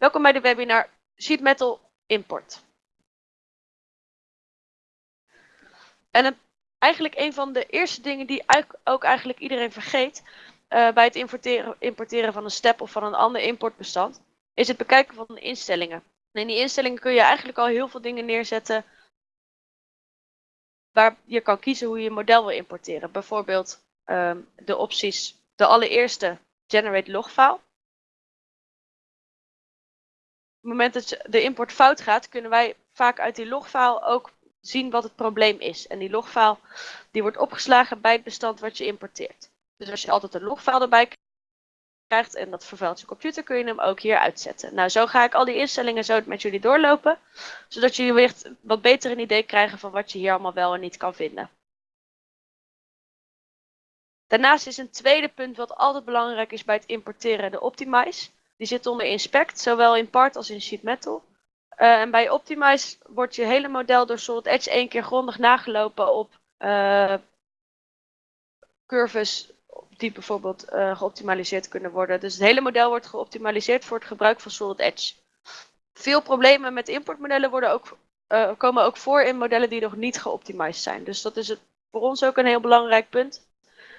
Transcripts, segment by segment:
Welkom bij de webinar Sheet Metal Import. En een, eigenlijk een van de eerste dingen die ook eigenlijk iedereen vergeet uh, bij het importeren, importeren van een step of van een ander importbestand, is het bekijken van de instellingen. En in die instellingen kun je eigenlijk al heel veel dingen neerzetten waar je kan kiezen hoe je een model wil importeren. Bijvoorbeeld um, de opties, de allereerste generate logfile. Op het moment dat de import fout gaat, kunnen wij vaak uit die logfile ook zien wat het probleem is. En die logfile die wordt opgeslagen bij het bestand wat je importeert. Dus als je altijd een logfile erbij krijgt en dat vervuilt je computer, kun je hem ook hier uitzetten. Nou, zo ga ik al die instellingen zo met jullie doorlopen, zodat jullie weer wat beter een idee krijgen van wat je hier allemaal wel en niet kan vinden. Daarnaast is een tweede punt wat altijd belangrijk is bij het importeren de Optimize. Die zit onder Inspect, zowel in Part als in Sheet Metal. Uh, en bij Optimize wordt je hele model door Solid Edge één keer grondig nagelopen op uh, curves die bijvoorbeeld uh, geoptimaliseerd kunnen worden. Dus het hele model wordt geoptimaliseerd voor het gebruik van Solid Edge. Veel problemen met importmodellen worden ook, komen ook voor in modellen die nog niet geoptimized zijn. Dus dat is voor ons ook een heel belangrijk punt.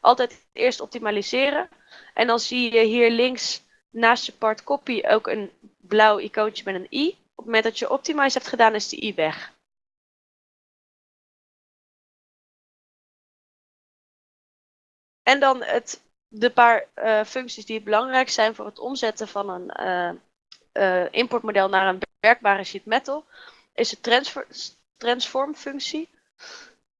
Altijd eerst optimaliseren. En dan zie je hier links naast je part copy ook een blauw icoontje met een i. Op het moment dat je optimize hebt gedaan is die i weg. En dan het, de paar uh, functies die belangrijk zijn voor het omzetten van een uh, uh, importmodel naar een werkbare sheet metal. Is de transfer, transform functie.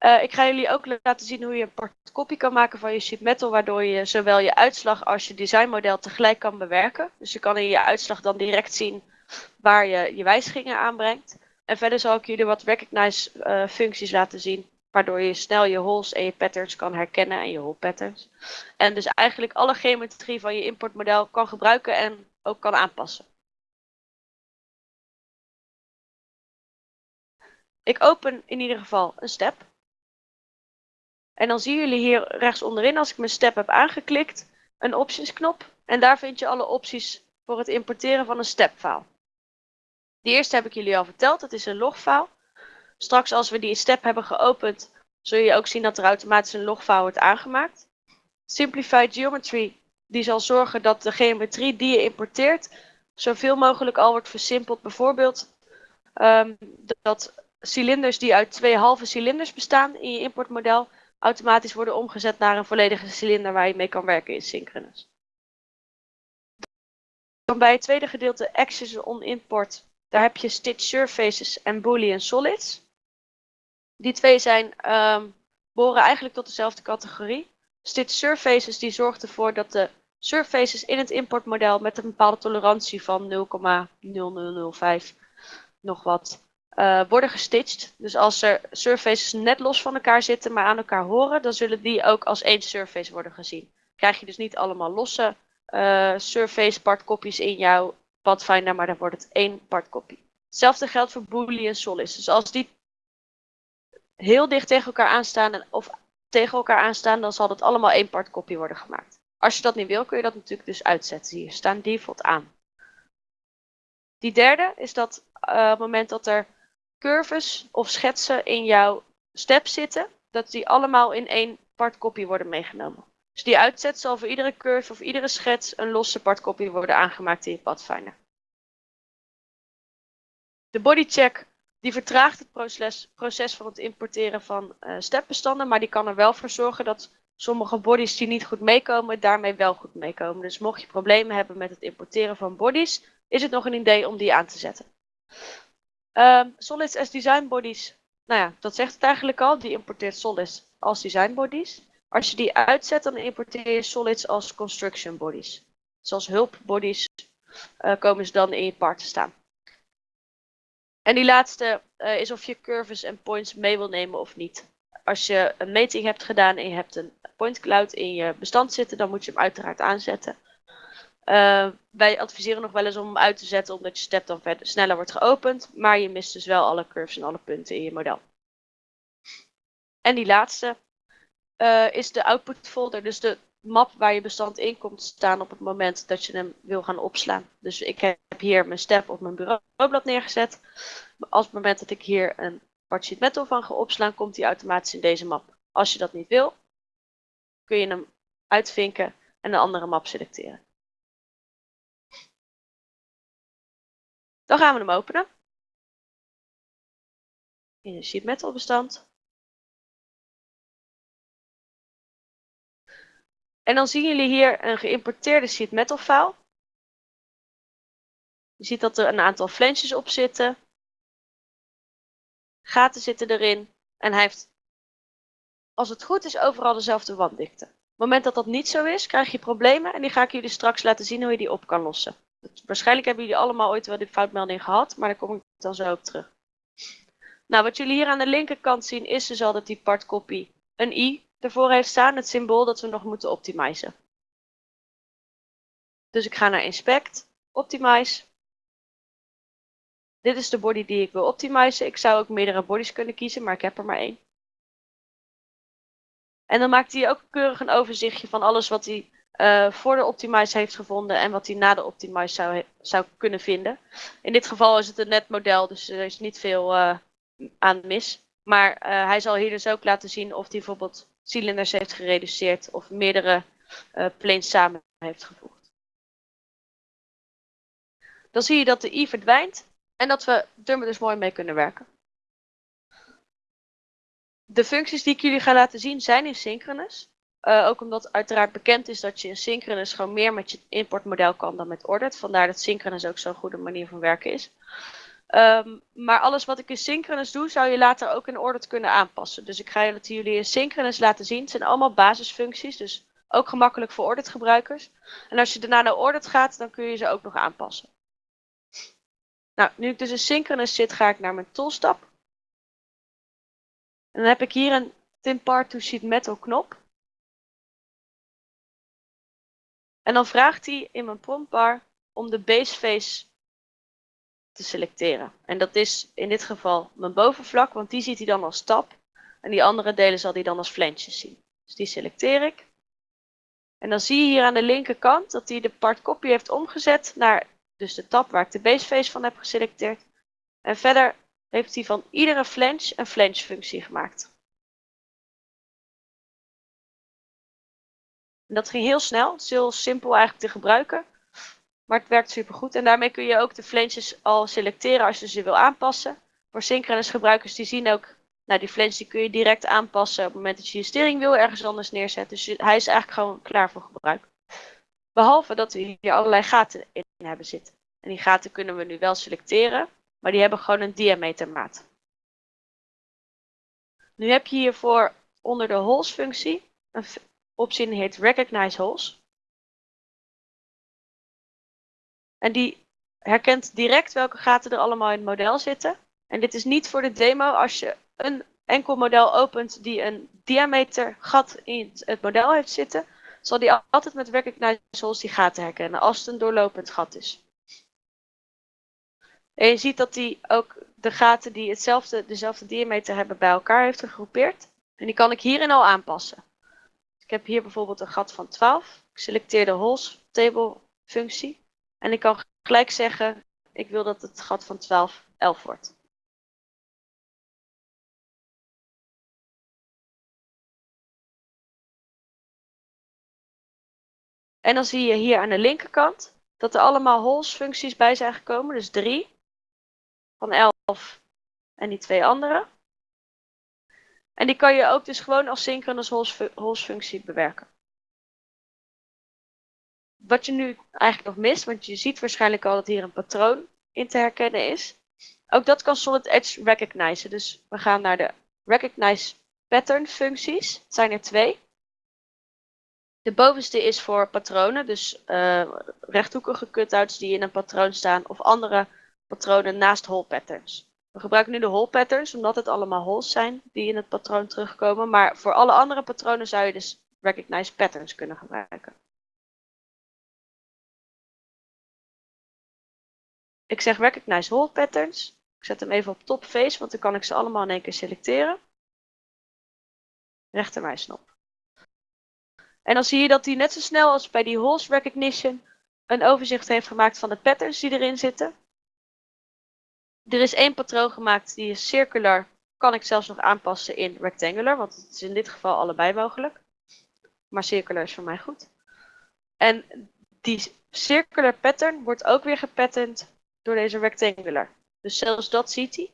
Uh, ik ga jullie ook laten zien hoe je een partkopie kan maken van je sheet metal, waardoor je zowel je uitslag als je designmodel tegelijk kan bewerken. Dus je kan in je uitslag dan direct zien waar je je wijzigingen aanbrengt. En verder zal ik jullie wat recognize uh, functies laten zien, waardoor je snel je holes en je patterns kan herkennen en je hole patterns. En dus eigenlijk alle geometrie van je importmodel kan gebruiken en ook kan aanpassen. Ik open in ieder geval een step. En dan zien jullie hier rechts onderin, als ik mijn step heb aangeklikt, een options knop. En daar vind je alle opties voor het importeren van een stepfile. Die eerste heb ik jullie al verteld, dat is een logfile. Straks als we die step hebben geopend, zul je ook zien dat er automatisch een logfile wordt aangemaakt. Simplified Geometry, die zal zorgen dat de geometrie die je importeert, zoveel mogelijk al wordt versimpeld. Bijvoorbeeld um, dat cilinders die uit twee halve cilinders bestaan in je importmodel, automatisch worden omgezet naar een volledige cilinder waar je mee kan werken in Synchronous. Dan bij het tweede gedeelte Actions on Import, daar heb je Stitch Surfaces en Boolean Solids. Die twee zijn, um, behoren eigenlijk tot dezelfde categorie. Stitch Surfaces die zorgt ervoor dat de surfaces in het importmodel met een bepaalde tolerantie van 0,0005 nog wat uh, worden gestitcht. Dus als er surfaces net los van elkaar zitten, maar aan elkaar horen, dan zullen die ook als één surface worden gezien. Krijg je dus niet allemaal losse uh, surface partkopies in jouw Pathfinder, maar dan wordt het één partkopie. Hetzelfde geldt voor Boolean solids. Dus als die heel dicht tegen elkaar aanstaan of tegen elkaar aanstaan, dan zal dat allemaal één partkopie worden gemaakt. Als je dat niet wil, kun je dat natuurlijk dus uitzetten. Hier staan default aan. Die derde is dat op het moment dat er curves of schetsen in jouw step zitten, dat die allemaal in één partkopie worden meegenomen. Dus die uitzet zal voor iedere curve of iedere schets een losse partkopie worden aangemaakt in je Pathfinder. De bodycheck die vertraagt het proces, proces van het importeren van uh, stepbestanden, maar die kan er wel voor zorgen dat sommige bodies die niet goed meekomen, daarmee wel goed meekomen. Dus mocht je problemen hebben met het importeren van bodies, is het nog een idee om die aan te zetten. Um, solids as design bodies. Nou ja, dat zegt het eigenlijk al. Die importeert solids als design bodies. Als je die uitzet, dan importeer je solids als construction bodies. Zoals hulpbodies uh, komen ze dan in je part te staan. En die laatste uh, is of je curves en points mee wil nemen of niet. Als je een meting hebt gedaan en je hebt een point cloud in je bestand zitten, dan moet je hem uiteraard aanzetten. Uh, wij adviseren nog wel eens om hem uit te zetten, omdat je step dan verder sneller wordt geopend. Maar je mist dus wel alle curves en alle punten in je model. En die laatste uh, is de output folder, dus de map waar je bestand in komt staan op het moment dat je hem wil gaan opslaan. Dus ik heb hier mijn step op mijn bureaublad neergezet. Als het moment dat ik hier een sheet metal van ga opslaan, komt die automatisch in deze map. Als je dat niet wil, kun je hem uitvinken en een andere map selecteren. Dan gaan we hem openen. In een sheet metal bestand. En dan zien jullie hier een geïmporteerde sheet metal file. Je ziet dat er een aantal flanges op zitten. Gaten zitten erin. En hij heeft, als het goed is, overal dezelfde wanddikte. Op het moment dat dat niet zo is, krijg je problemen. En die ga ik jullie straks laten zien hoe je die op kan lossen. Waarschijnlijk hebben jullie allemaal ooit wel die foutmelding gehad, maar daar kom ik dan zo op terug. Nou, wat jullie hier aan de linkerkant zien is dus al dat die part copy een i ervoor heeft staan, het symbool dat we nog moeten optimizen. Dus ik ga naar Inspect, Optimize. Dit is de body die ik wil optimizen. Ik zou ook meerdere bodies kunnen kiezen, maar ik heb er maar één. En dan maakt hij ook keurig een overzichtje van alles wat hij uh, voor de optimize heeft gevonden en wat hij na de optimize zou, zou kunnen vinden. In dit geval is het een net model, dus er is niet veel uh, aan mis. Maar uh, hij zal hier dus ook laten zien of hij bijvoorbeeld cilinders heeft gereduceerd of meerdere planes samen heeft gevoegd. Dan zie je dat de i verdwijnt en dat we er dus mooi mee kunnen werken. De functies die ik jullie ga laten zien zijn in synchronous. Uh, ook omdat uiteraard bekend is dat je in Synchronous gewoon meer met je importmodel kan dan met Ordered. Vandaar dat Synchronous ook zo'n goede manier van werken is. Um, maar alles wat ik in Synchronous doe, zou je later ook in Ordered kunnen aanpassen. Dus ik ga het jullie in Synchronous laten zien. Het zijn allemaal basisfuncties, dus ook gemakkelijk voor Ordered gebruikers. En als je daarna naar Ordered gaat, dan kun je ze ook nog aanpassen. Nou, nu ik dus in Synchronous zit, ga ik naar mijn toolstap. En dan heb ik hier een Tin Part to Sheet Metal knop. En dan vraagt hij in mijn promptbar om de base face te selecteren. En dat is in dit geval mijn bovenvlak, want die ziet hij dan als tab. En die andere delen zal hij dan als flensjes zien. Dus die selecteer ik. En dan zie je hier aan de linkerkant dat hij de part copy heeft omgezet naar dus de tab waar ik de base face van heb geselecteerd. En verder heeft hij van iedere flange een flange functie gemaakt. Dat ging heel snel. Het is heel simpel eigenlijk te gebruiken. Maar het werkt super goed. En daarmee kun je ook de flanges al selecteren als je ze wil aanpassen. Voor synchronous gebruikers die zien ook, nou die flange die kun je direct aanpassen op het moment dat je je steringwiel ergens anders neerzet. Dus hij is eigenlijk gewoon klaar voor gebruik. Behalve dat we hier allerlei gaten in hebben zitten. En die gaten kunnen we nu wel selecteren, maar die hebben gewoon een diametermaat. Nu heb je hiervoor onder de holes functie optie heet Recognize Holes. En die herkent direct welke gaten er allemaal in het model zitten. En dit is niet voor de demo. Als je een enkel model opent die een diameter gat in het model heeft zitten, zal die altijd met Recognize Holes die gaten herkennen als het een doorlopend gat is. En je ziet dat hij ook de gaten die hetzelfde, dezelfde diameter hebben bij elkaar heeft gegroepeerd. En die kan ik hierin al aanpassen. Ik heb hier bijvoorbeeld een gat van 12. Ik selecteer de holes table functie. En ik kan gelijk zeggen, ik wil dat het gat van 12 11 wordt. En dan zie je hier aan de linkerkant dat er allemaal holes functies bij zijn gekomen. Dus 3 van 11 en die twee andere. En die kan je ook dus gewoon als synchronous holes functie bewerken. Wat je nu eigenlijk nog mist, want je ziet waarschijnlijk al dat hier een patroon in te herkennen is. Ook dat kan Solid Edge recognizen. Dus we gaan naar de recognize pattern functies. Het zijn er twee. De bovenste is voor patronen, dus uh, rechthoekige cutouts die in een patroon staan of andere patronen naast hole patterns. We gebruiken nu de hole patterns, omdat het allemaal holes zijn die in het patroon terugkomen. Maar voor alle andere patronen zou je dus recognize patterns kunnen gebruiken. Ik zeg recognize hole patterns. Ik zet hem even op top face, want dan kan ik ze allemaal in één keer selecteren. Rechtermuissnop. En dan zie je dat hij net zo snel als bij die holes recognition een overzicht heeft gemaakt van de patterns die erin zitten. Er is één patroon gemaakt die is circular. Kan ik zelfs nog aanpassen in rectangular, want het is in dit geval allebei mogelijk. Maar circular is voor mij goed. En die circular pattern wordt ook weer gepatterned door deze rectangular. Dus zelfs dat ziet hij.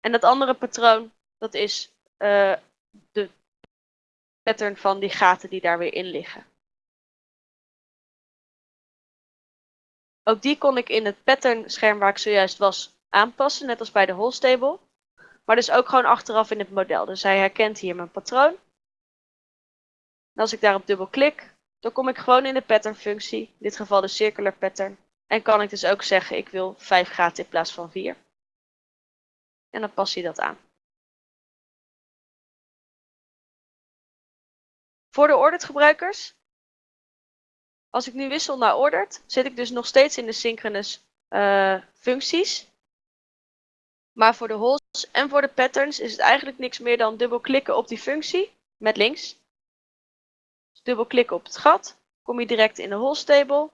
En dat andere patroon, dat is uh, de pattern van die gaten die daar weer in liggen. Ook die kon ik in het pattern scherm waar ik zojuist was aanpassen, net als bij de holstable. Maar dus ook gewoon achteraf in het model. Dus hij herkent hier mijn patroon. Als ik daarop dubbel klik, dan kom ik gewoon in de pattern functie, in dit geval de circular pattern. En kan ik dus ook zeggen, ik wil 5 gaten in plaats van 4. En dan past hij dat aan. Voor de ordered gebruikers, als ik nu wissel naar ordered, zit ik dus nog steeds in de synchronous uh, functies. Maar voor de holes en voor de patterns is het eigenlijk niks meer dan dubbelklikken op die functie met links. Dus dubbelklikken op het gat, kom je direct in de holes table.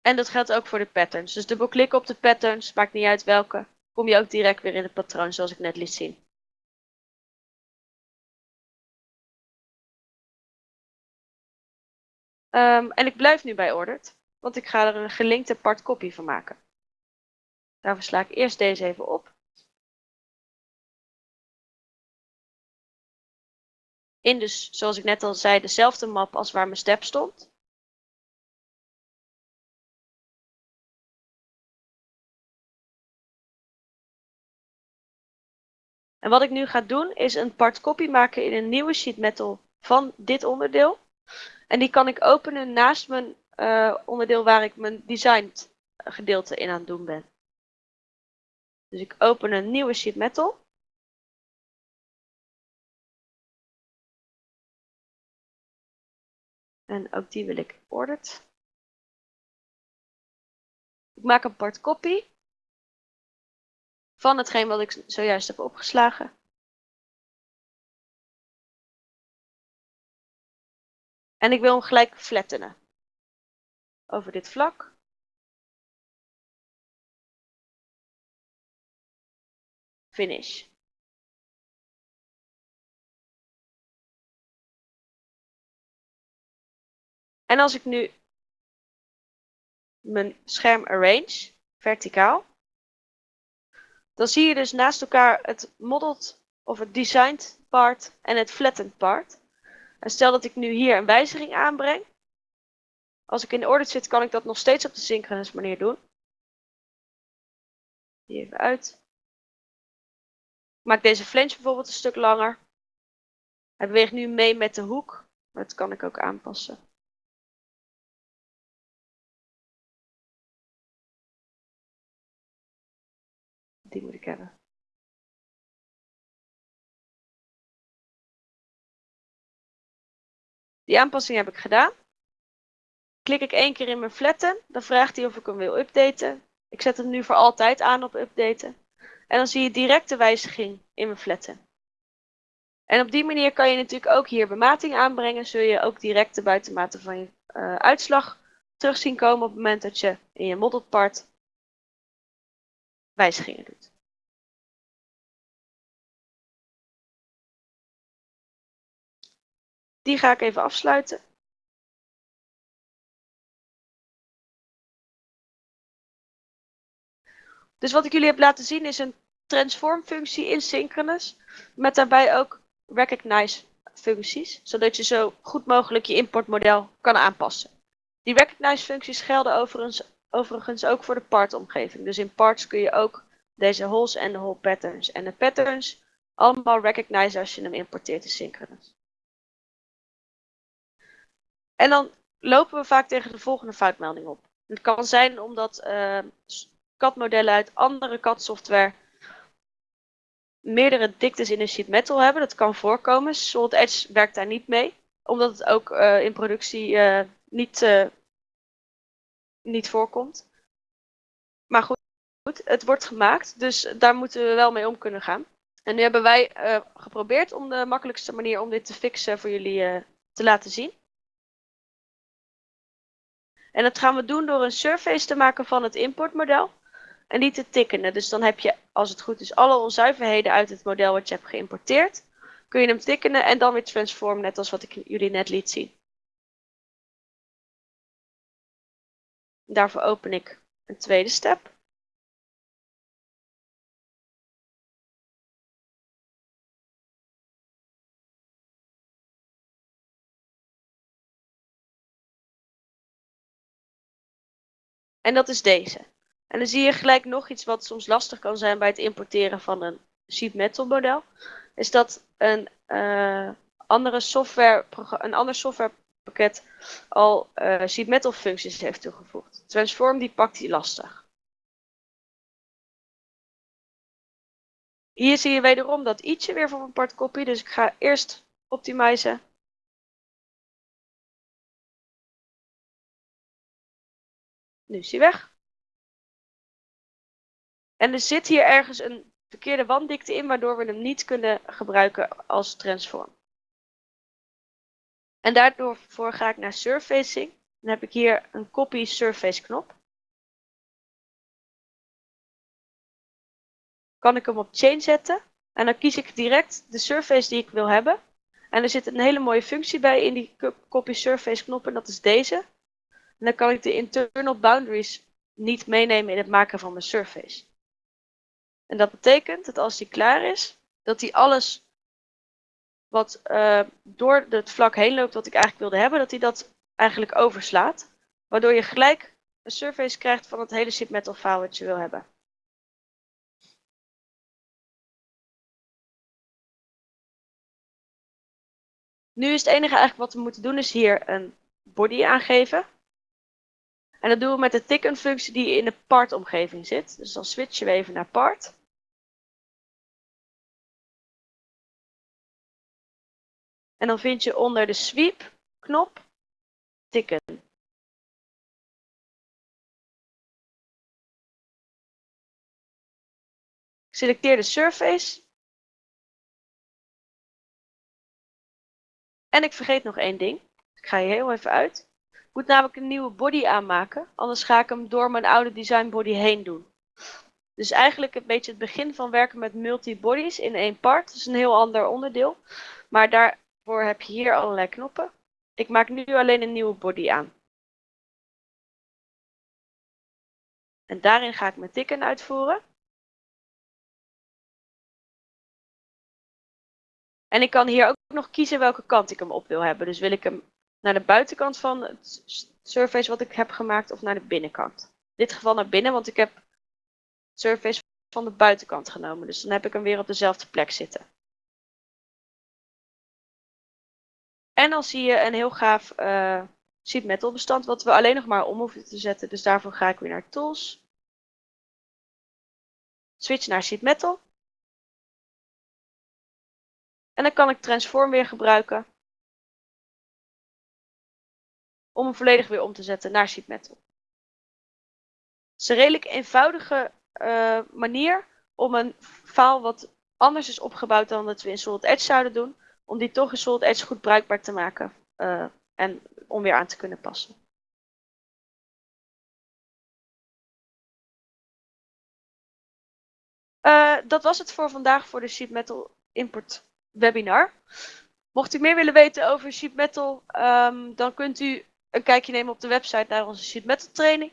En dat geldt ook voor de patterns. Dus dubbelklikken op de patterns, maakt niet uit welke, kom je ook direct weer in het patroon zoals ik net liet zien. Um, en ik blijf nu bij ordered, want ik ga er een gelinkte part copy van maken. Daarvoor sla ik eerst deze even op. In dus, zoals ik net al zei, dezelfde map als waar mijn step stond. En wat ik nu ga doen is een part copy maken in een nieuwe sheet metal van dit onderdeel. En die kan ik openen naast mijn uh, onderdeel waar ik mijn design gedeelte in aan het doen ben. Dus ik open een nieuwe sheet metal. En ook die wil ik ordered. Ik maak een part copy van hetgeen wat ik zojuist heb opgeslagen. En ik wil hem gelijk flattenen. Over dit vlak. Finish. En als ik nu mijn scherm arrange, verticaal, dan zie je dus naast elkaar het modeled of het designed part en het flattened part. Stel dat ik nu hier een wijziging aanbreng. Als ik in de zit, kan ik dat nog steeds op de synchronous manier doen. Die even uit. Ik maak deze flange bijvoorbeeld een stuk langer. Hij beweegt nu mee met de hoek. Maar dat kan ik ook aanpassen. Die moet ik hebben. Die aanpassing heb ik gedaan. Klik ik één keer in mijn flatten, dan vraagt hij of ik hem wil updaten. Ik zet hem nu voor altijd aan op updaten. En dan zie je direct de wijziging in mijn flatten. En op die manier kan je natuurlijk ook hier bemating aanbrengen. Zul je ook direct de buitenmaten van je uh, uitslag terug zien komen op het moment dat je in je modeled part wijzigingen doet. Die ga ik even afsluiten. Dus wat ik jullie heb laten zien is een transform functie in Synchronous. Met daarbij ook recognize functies. Zodat je zo goed mogelijk je importmodel kan aanpassen. Die recognize functies gelden overigens, overigens ook voor de part omgeving. Dus in parts kun je ook deze holes en de hole patterns en de patterns allemaal recognize als je hem importeert in Synchronous. En dan lopen we vaak tegen de volgende foutmelding op. Het kan zijn omdat uh, CAD-modellen uit andere CAD-software meerdere diktes in een sheet metal hebben. Dat kan voorkomen. Solid Edge werkt daar niet mee, omdat het ook uh, in productie uh, niet, niet voorkomt. Maar goed, het wordt gemaakt, dus daar moeten we wel mee om kunnen gaan. En nu hebben wij geprobeerd om de makkelijkste manier om dit te fixen voor jullie te laten zien. En dat gaan we doen door een surface te maken van het importmodel en die te tikkenen. Dus dan heb je, als het goed is, alle onzuiverheden uit het model wat je hebt geïmporteerd. Kun je hem tikkenen en dan weer transformen, net als wat ik jullie net liet zien. Daarvoor open ik een tweede step. En dat is deze. En dan zie je gelijk nog iets wat soms lastig kan zijn bij het importeren van een sheet metal model. Is dat een, uh, andere software, een ander softwarepakket al uh, sheet metal functies heeft toegevoegd. Transform die pakt die lastig. Hier zie je wederom dat ietsje weer van een apart kopie. Dus ik ga eerst optimizen. Nu is hij weg. En er zit hier ergens een verkeerde wanddikte in, waardoor we hem niet kunnen gebruiken als transform. En daardoor ga ik naar surfacing. Dan heb ik hier een copy surface knop. Kan ik hem op chain zetten. En dan kies ik direct de surface die ik wil hebben. En er zit een hele mooie functie bij in die copy surface knop en dat is deze. En dan kan ik de internal boundaries niet meenemen in het maken van mijn surface. En dat betekent dat als die klaar is, dat hij alles wat uh, door het vlak heen loopt wat ik eigenlijk wilde hebben, dat hij dat eigenlijk overslaat. Waardoor je gelijk een surface krijgt van het hele sheet metal file wat je wil hebben. Nu is het enige eigenlijk wat we moeten doen is hier een body aangeven. En dat doen we met de ticken functie die in de part omgeving zit. Dus dan switchen we even naar part. En dan vind je onder de sweep knop tikken. Selecteer de surface. En ik vergeet nog één ding. Ik ga hier heel even uit. Moet namelijk een nieuwe body aanmaken. Anders ga ik hem door mijn oude design body heen doen. Dus eigenlijk een beetje het begin van werken met multi-bodies in één part. Dat is een heel ander onderdeel. Maar daar voor heb je hier allerlei knoppen. Ik maak nu alleen een nieuwe body aan. En daarin ga ik mijn tikken uitvoeren. En ik kan hier ook nog kiezen welke kant ik hem op wil hebben. Dus wil ik hem naar de buitenkant van het surface wat ik heb gemaakt of naar de binnenkant. In dit geval naar binnen, want ik heb het surface van de buitenkant genomen. Dus dan heb ik hem weer op dezelfde plek zitten. En dan zie je een heel gaaf uh, sheet metal bestand wat we alleen nog maar om hoeven te zetten. Dus daarvoor ga ik weer naar Tools. Switch naar sheet metal. En dan kan ik transform weer gebruiken. Om hem volledig weer om te zetten naar sheet metal. Het is een redelijk eenvoudige uh, manier om een file wat anders is opgebouwd dan dat we in Solid Edge zouden doen om die toch in Solid Edge goed bruikbaar te maken uh, en om weer aan te kunnen passen. Uh, dat was het voor vandaag voor de Sheet Metal Import webinar. Mocht u meer willen weten over Sheet Metal, um, dan kunt u een kijkje nemen op de website naar onze Sheet Metal training.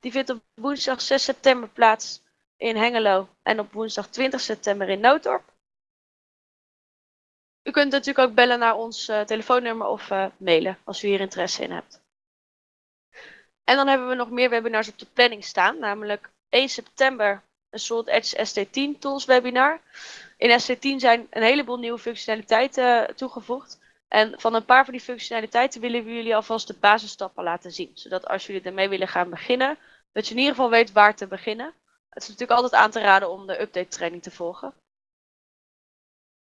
Die vindt op woensdag 6 september plaats in Hengelo en op woensdag 20 september in Noodorp. U kunt natuurlijk ook bellen naar ons uh, telefoonnummer of uh, mailen als u hier interesse in hebt. En dan hebben we nog meer webinars op de planning staan, namelijk 1 september een Solid Edge ST10 Tools webinar. In ST10 zijn een heleboel nieuwe functionaliteiten toegevoegd. En van een paar van die functionaliteiten willen we jullie alvast de basisstappen laten zien. Zodat als jullie ermee willen gaan beginnen, dat je in ieder geval weet waar te beginnen. Het is natuurlijk altijd aan te raden om de update training te volgen.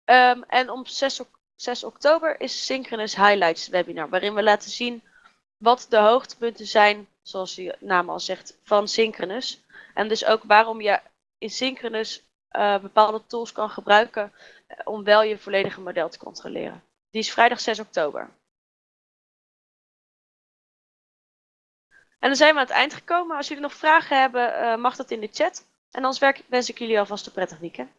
Um, en op 6, 6, oktober is Synchronous Highlights webinar, waarin we laten zien wat de hoogtepunten zijn, zoals de naam al zegt, van Synchronous. En dus ook waarom je in Synchronous eh, bepaalde tools kan gebruiken eh, om wel je volledige model te controleren. Die is vrijdag 6 oktober. En dan zijn we aan het eind gekomen. Als jullie nog vragen hebben, mag dat in de chat. En anders wens ik jullie alvast een prettig weekend.